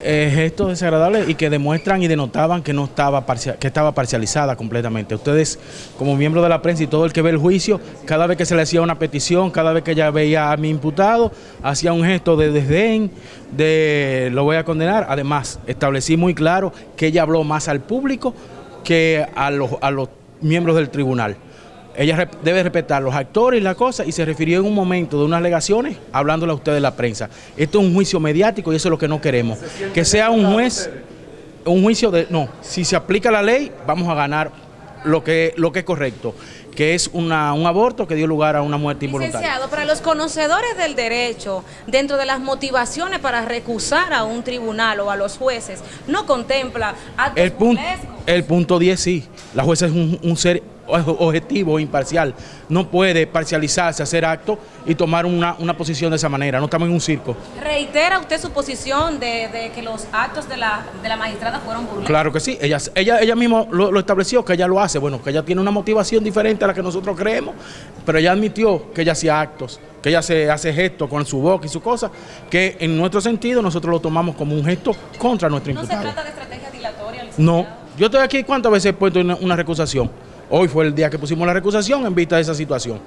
Eh, gestos desagradables y que demuestran y denotaban que no estaba parcial, que estaba parcializada completamente. Ustedes, como miembros de la prensa y todo el que ve el juicio, cada vez que se le hacía una petición, cada vez que ella veía a mi imputado, hacía un gesto de desdén, de lo voy a condenar. Además, establecí muy claro que ella habló más al público que a los, a los miembros del tribunal. Ella debe respetar los actores y la cosa y se refirió en un momento de unas alegaciones hablándole a ustedes de la prensa. Esto es un juicio mediático y eso es lo que no queremos. Que sea un juez, un juicio de... No, si se aplica la ley vamos a ganar lo que, lo que es correcto, que es una, un aborto que dio lugar a una muerte involuntaria. Licenciado, para los conocedores del derecho, dentro de las motivaciones para recusar a un tribunal o a los jueces, no contempla actos el punto, el punto 10 sí, la jueza es un, un ser objetivo, imparcial. No puede parcializarse, hacer acto y tomar una, posición de esa manera. No estamos en un circo. ¿Reitera usted su posición de, que los actos de la, de la magistrada fueron burlados? Claro que sí. Ella, ella, ella misma lo, estableció, que ella lo hace. Bueno, que ella tiene una motivación diferente a la que nosotros creemos, pero ella admitió que ella hacía actos, que ella se hace gestos con su boca y su cosa, que en nuestro sentido nosotros lo tomamos como un gesto contra nuestro imputado. ¿No se trata de estrategia dilatoria? No. Yo estoy aquí, ¿cuántas veces he puesto una recusación? Hoy fue el día que pusimos la recusación en vista de esa situación.